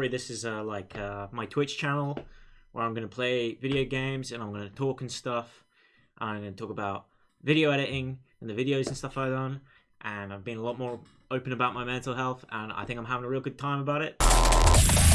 story. This is uh, like uh, my Twitch channel where I'm going to play video games and I'm going to talk and stuff. I'm going to talk about video editing and the videos and stuff I've done. And I've been a lot more open about my mental health, and I think I'm having a real good time about it.